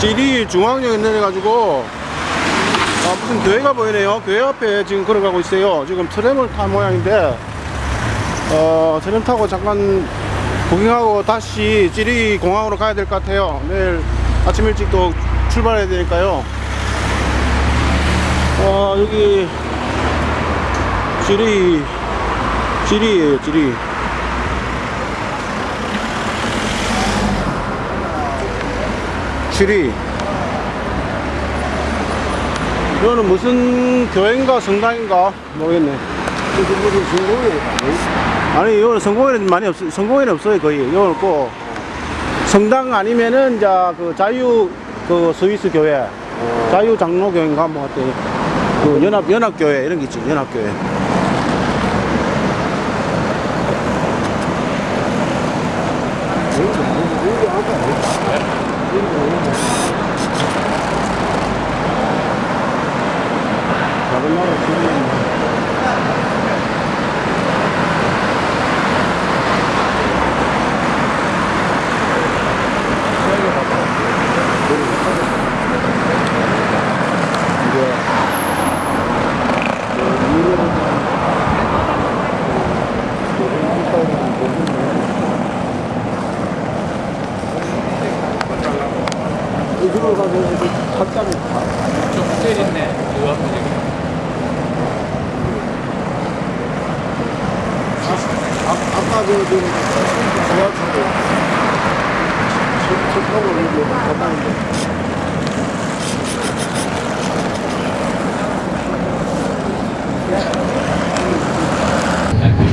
지리 중앙역에 내려가지고 아, 무슨 교회가 보이네요. 교회 앞에 지금 걸어가고 있어요. 지금 트램을 탄 모양인데 어, 트램 타고 잠깐 구경하고 다시 지리 공항으로 가야 될 것 같아요. 내일 아침 일찍 또 출발해야 되니까요. 어, 여기 지리 지리예요, 지리. 지리. 이거는 무슨 교회인가 성당인가 모르겠네. 무슨 성공이 아니 이거는 성공에는 많이 없 성공에는 없어요 거의. 이거는 꼭 성당 아니면은 이제 그 자유 그 스위스 교회, 자유 장로 교회인가 뭐 같아. 그 연합 연합 교회 이런 게 있지 연합 교회. 다른 나라 지금 이제 이쪽으로 가서 이렇게 탁자를 다. 좀 호텔 있네. 그 앞에 지금 지하철에 차 타고 이렇게 갔다는데.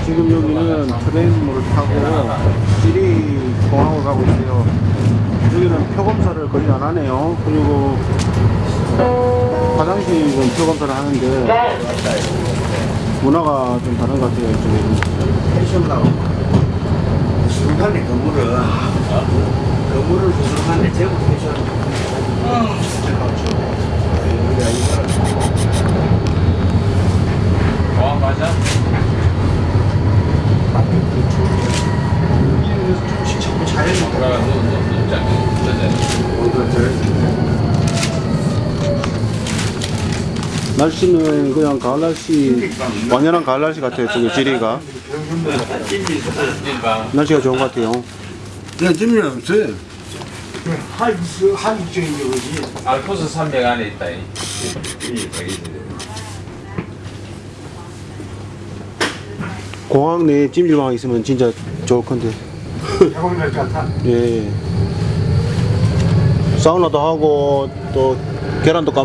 지금 여기는 트레인을 타고 지리 공항으로 가고 있어요. 여기는 표 검사를 거의 안 하네요. 그리고 화장실은 표 검사를 하는데 문화가 좀 다른 것 같아요. 이쪽에는. 펜션하고 구속하네 건물을 건물을 구속하네 제국 펜션 공항 가자. 조금씩 자꾸 자연이 들어가 누, 누, 누자. 누자. 날씨는 그냥 가을 날씨, 완연한 가을 날씨 같아요. 저기 지리가. 날씨가 좋은 것 같아요. 네, 짐이 없어요. 한, 그, 한 입장인 게 뭐지? 알프스 산맥 안에 있다. 이. 공항 내에 찜질방 있으면 진짜 좋을 건데. 해보면 될것 같아. 예. 사우나도 하고 또 계란도 까